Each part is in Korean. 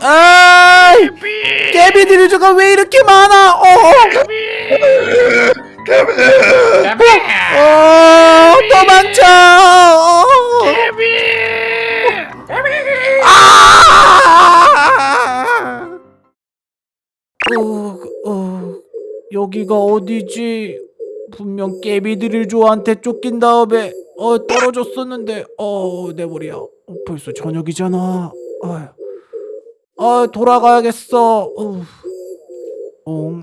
아 깨비들이 저가 왜 이렇게 많아 어, 어 도망쳐 어. 아! 어, 어, 여기가 어디지? 분명 깨비들이 조한테 쫓긴 다음에 어 떨어졌었는데 어 내 머리야 어, 벌써 저녁이잖아 아휴. 아 돌아가야겠어 어, 어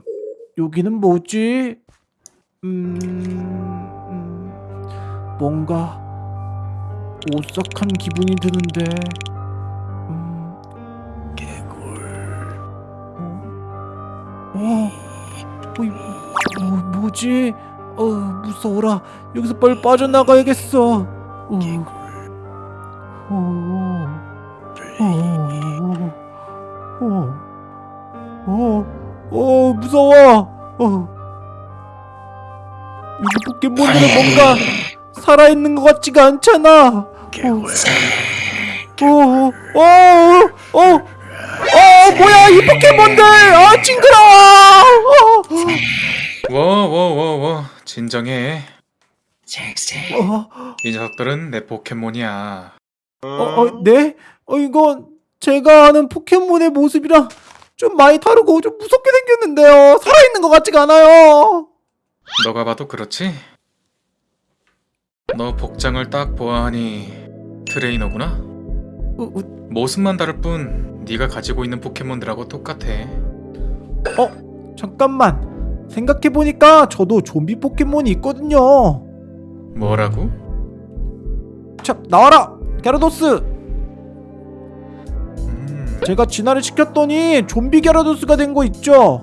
여기는 뭐지? 음, 음 뭔가 오싹한 기분이 드는데 음, 어? 어? 어, 이- 어 뭐지? 어 무서워라 여기서 빨리 빠져나가야겠어 어. 어. 어. 무서워 어. 여기 포켓몬들은 뭔가 살아있는 것 같지가 않잖아 어. 어. 어. 어. 어. 어 뭐야 이 포켓몬들 아 징그러워 어. 워워워워 진정해 어. 이 녀석들은 내 포켓몬이야 어, 어, 네? 어, 이건 제가 아는 포켓몬의 모습이랑 좀 많이 다르고 좀 무섭게 생겼는데요. 살아있는 것 같지가 않아요. 너가 봐도 그렇지? 너 복장을 딱 보아하니 트레이너구나? 어, 어, 모습만 다를 뿐 네가 가지고 있는 포켓몬들하고 똑같아 어, 잠깐만. 생각해보니까 저도 좀비 포켓몬이 있거든요. 뭐라고? 자, 나와라! 게라도스! 음, 제가 진화를 시켰더니 좀비 게라도스가 된 거 있죠?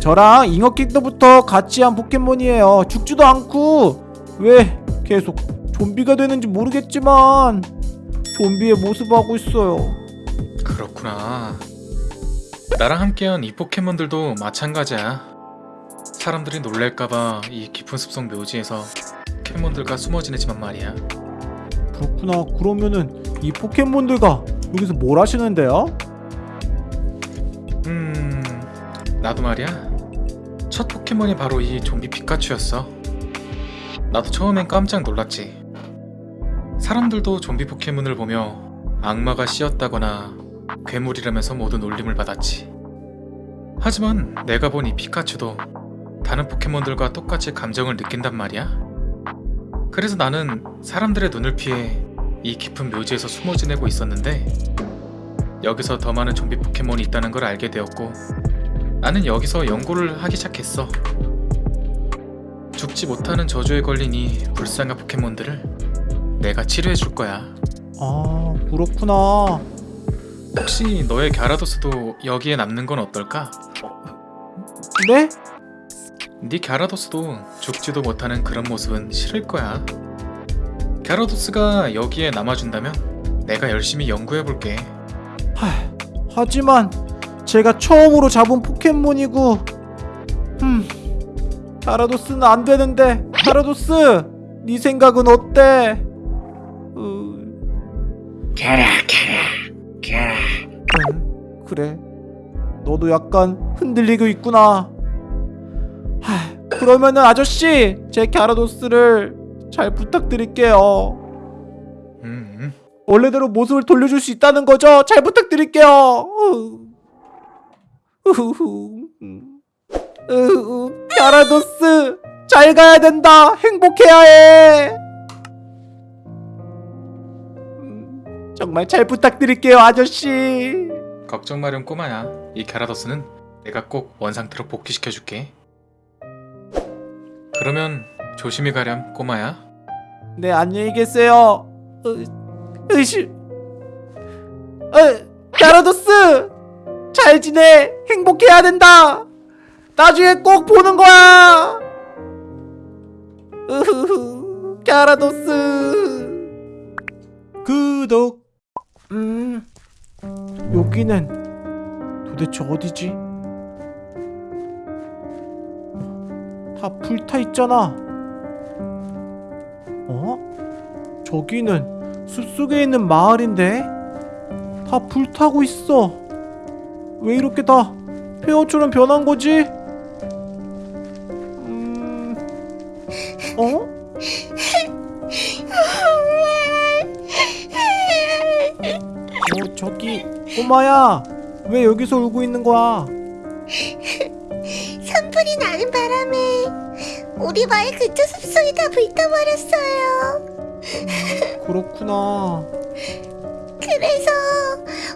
저랑 잉어킥도부터 같이 한 포켓몬이에요. 죽지도 않고 왜 계속 좀비가 되는지 모르겠지만 좀비의 모습하고 있어요. 그렇구나 나랑 함께한 이 포켓몬들도 마찬가지야 사람들이 놀랄까봐 이 깊은 숲속 묘지에서 포켓몬들과 숨어 지내지만 말이야 그렇구나. 그러면은 이 포켓몬들과 여기서 뭘 하시는데요? 음... 나도 말이야. 첫 포켓몬이 바로 이 좀비 피카츄였어. 나도 처음엔 깜짝 놀랐지. 사람들도 좀비 포켓몬을 보며 악마가 씌었다거나 괴물이라면서 모두 놀림을 받았지. 하지만 내가 본 이 피카츄도 다른 포켓몬들과 똑같이 감정을 느낀단 말이야. 그래서 나는 사람들의 눈을 피해 이 깊은 묘지에서 숨어 지내고 있었는데 여기서 더 많은 좀비 포켓몬이 있다는 걸 알게 되었고 나는 여기서 연구를 하기 시작했어. 죽지 못하는 저주에 걸린 이 불쌍한 포켓몬들을 내가 치료해 줄 거야. 아, 그렇구나. 혹시 너의 갸라도스도 여기에 남는 건 어떨까? 네? 네 갸라도스도 죽지도 못하는 그런 모습은 싫을 거야. 갸라도스가 여기에 남아준다면 내가 열심히 연구해 볼게. 하, 하지만 제가 처음으로 잡은 포켓몬이고 음 가라도스는 안 되는데 가라도스 네 생각은 어때? 어... 응, 그래 너도 약간 흔들리고 있구나 하, 그러면은 아저씨 제 갸라도스를 잘 부탁드릴게요 음, 원래대로 모습을 돌려줄 수 있다는 거죠? 잘 부탁드릴게요. 갸라도스 잘 가야 된다. 행복해야 해. 음, 정말 잘 부탁드릴게요, 아저씨. 걱정 마렴 꼬마야. 이 갸라도스는 내가 꼭 원상태로 복귀시켜 줄게. 그러면 조심히 가렴 꼬마야. 네, 안녕히 계세요. 으, 으시. 어, 갸라도스 잘 지내. 행복해야 된다. 나중에 꼭 보는 거야. 으흐흐. 갸라도스. 구독. 음. 여기는 도대체 어디지? 다 불타 있잖아. 저기는 숲속에 있는 마을인데 다 불타고 있어. 왜 이렇게 다 폐허처럼 변한 거지? 음... 어? 어, 저기 꼬마야. 왜 여기서 울고 있는 거야? 산불이 나는 바람에 우리 마을 근처 숲속이 다 불타버렸어요. 그렇구나. 그래서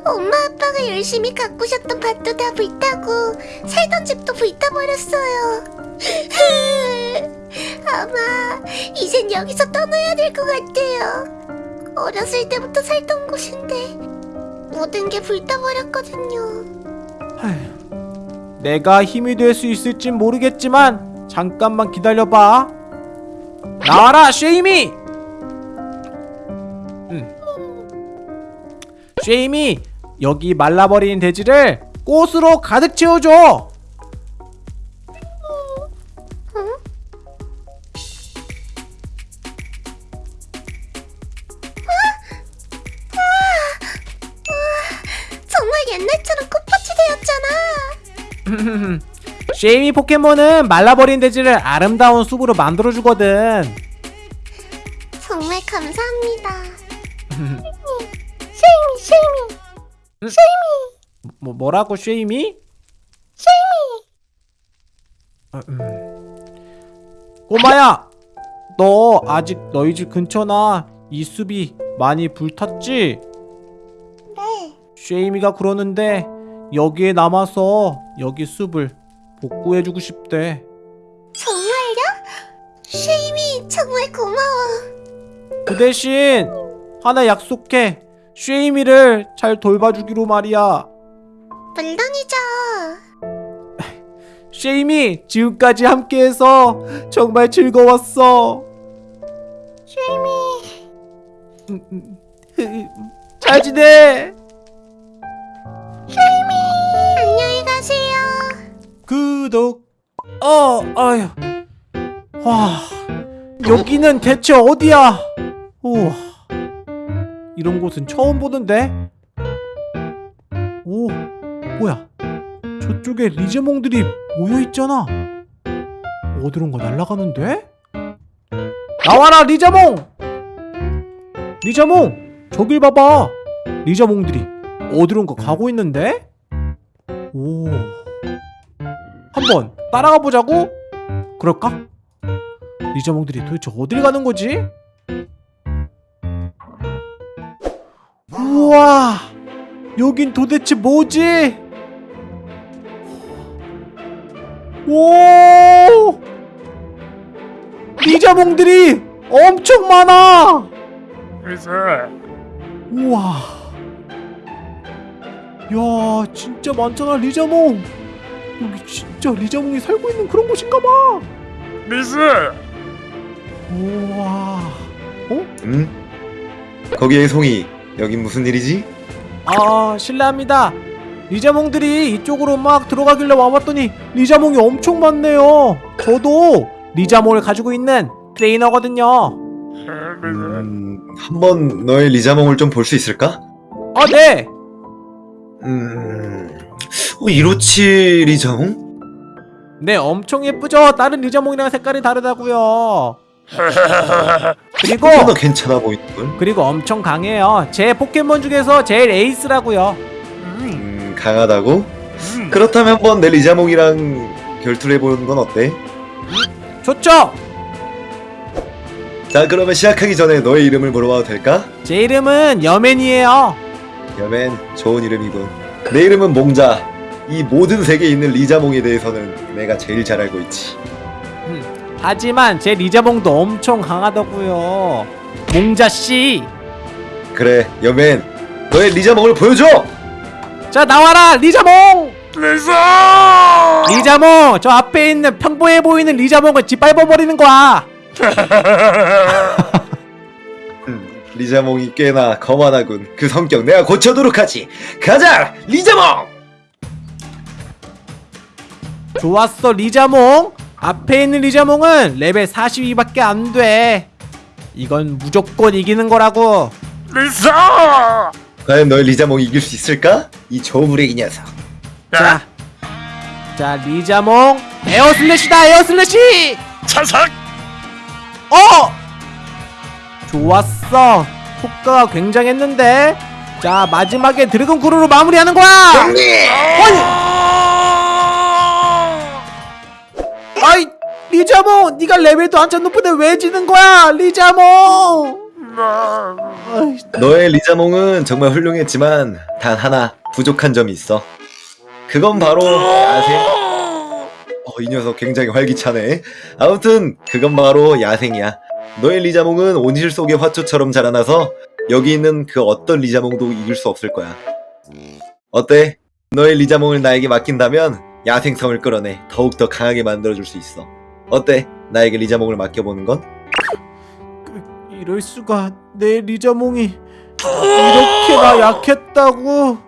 엄마 아빠가 열심히 가꾸셨던 밭도 다 불타고 살던 집도 불타버렸어요. 아마 이젠 여기서 떠나야 될 것 같아요. 어렸을 때부터 살던 곳인데 모든 게 불타버렸거든요. 아휴, 내가 힘이 될 수 있을진 모르겠지만 잠깐만 기다려봐. 나와라, 쉐이미. 쉐이미, 여기 말라버린 돼지를 꽃으로 가득 채워줘. 쉐이미 포켓몬은 말라버린 대지를 아름다운 숲으로 만들어주거든. 정말 감사합니다. 뭐 뭐라고 쉐이미? 쉐이미. 아, 음. 꼬마야, 너 아직 너희 집 근처나 이 숲이 많이 불탔지? 네. 쉐이미가 그러는데 여기에 남아서 여기 숲을 복구해주고 싶대. 정말요? 쉐이미 정말 고마워. 그 대신 하나 약속해. 쉐이미를 잘 돌봐주기로 말이야. 물론이죠. 쉐이미 지금까지 함께해서 정말 즐거웠어. 쉐이미. 잘 지내. 안녕히 가세요. 구독. 어, 아휴. 와, 여기는 대체 어디야? 우와, 이런 곳은 처음 보는데. 오, 뭐야? 저쪽에 리제몽들이 모여 있잖아. 어디론가 날아가는데? 나와라 리자몽! 리자몽, 저길 봐봐. 리자몽들이 어디론가 가고 있는데? 오. 한번 따라가 보자고? 그럴까? 리자몽들이 도대체 어딜 가는 거지? 우와 여긴 도대체 뭐지? 오 리자몽들이 엄청 많아 우와 야 진짜 많잖아 리자몽 여기 진짜 리자몽이 살고 있는 그런 곳인가 봐 리스! 우와 어? 응? 거기에 송이 여긴 무슨 일이지? 아 실례합니다 리자몽들이 이쪽으로 막 들어가길래 와봤더니 리자몽이 엄청 많네요 저도 리자몽을 가지고 있는 트레이너거든요? 음, 한번 너의 리자몽을 좀 볼 수 있을까? 아 네 음, 어, 이로치 리자몽? 네 엄청 예쁘죠 다른 리자몽이랑 색깔이 다르다고요 그리고 꽤나 괜찮아 보이는군. 그리고 엄청 강해요 제 포켓몬 중에서 제일 에이스라고요 음, 강하다고? 그렇다면 한번 내 리자몽이랑 결투를 해보는 건 어때? 좋죠 자, 그러면 시작하기 전에 너의 이름을 물어봐도 될까? 제 이름은 여맨이에요 여맨, 좋은 이름이군. 내 이름은 몽자. 이 모든 세계에 있는 리자몽에 대해서는 내가 제일 잘 알고 있지. 하지만 제 리자몽도 엄청 강하다고요 몽자씨 그래, 여맨. 너의 리자몽을 보여줘! 자 나와라 리자몽 리스! 리자몽 저 앞에 있는 평범해 보이는 리자몽을 짓밟아버리는 거야 음, 리자몽이 꽤나 거만하군. 그 성격 내가 고쳐도록 하지. 가자, 리자몽! 좋았어 리자몽 앞에 있는 리자몽은 레벨 42밖에 안 돼 이건 무조건 이기는 거라고 리스! 과연 너의 리자몽이 이길 수 있을까? 이 저무레이 녀석. 자, 자 리자몽 Air Slash다 Air Slash. 차삭 어! 좋았어. 효과가 굉장했는데. 자 마지막에 Dragon Claw로 마무리하는 거야. 아이 리자몽, 네가 레벨도 한참 높은데 왜 지는 거야, 리자몽? 너의 리자몽은 정말 훌륭했지만 단 하나 부족한 점이 있어. 그건 바로 야생. 어, 이 녀석 굉장히 활기차네. 아무튼 그건 바로 야생이야. 너의 리자몽은 온실 속의 화초처럼 자라나서 여기 있는 그 어떤 리자몽도 이길 수 없을 거야. 어때? 너의 리자몽을 나에게 맡긴다면 야생성을 끌어내 더욱더 강하게 만들어줄 수 있어. 어때? 나에게 리자몽을 맡겨보는 건? 이럴 수가 내 리자몽이 이렇게나 약했다고.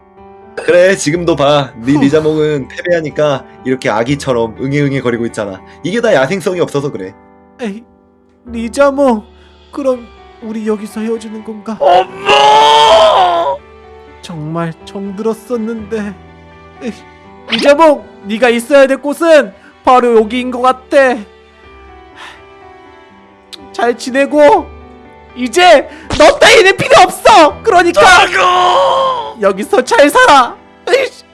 그래 지금도 봐. 네 리자몽은 패배하니까 이렇게 아기처럼 응애응애 거리고 있잖아. 이게 다 야생성이 없어서 그래. 에이, 리자몽, 그럼 우리 여기서 헤어지는 건가? 엄마 정말 정들었었는데. 에이, 리자몽, 네가 있어야 될 곳은 바로 여기인 것 같아. 잘 지내고 이제 너 따위는 필요 없어. 그러니까 아고 여기서 잘 살아. 에이씨.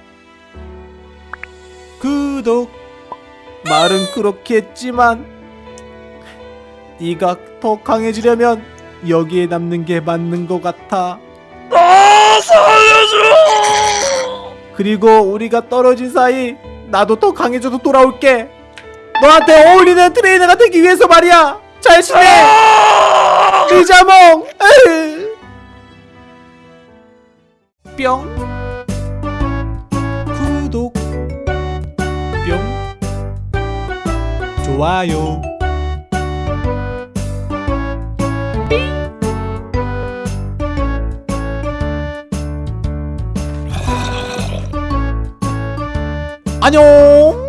구독. 말은 그렇게 했지만 네가 더 강해지려면 여기에 남는 게 맞는 것 같아. 아 살려줘 그리고 우리가 떨어진 사이 나도 더 강해져서 돌아올게. 너한테 어울리는 트레이너가 되기 위해서 말이야. 잘 지내. 아! 리자몽. 에이. 뿅. 구독. 뿅. 좋아요. 안녕.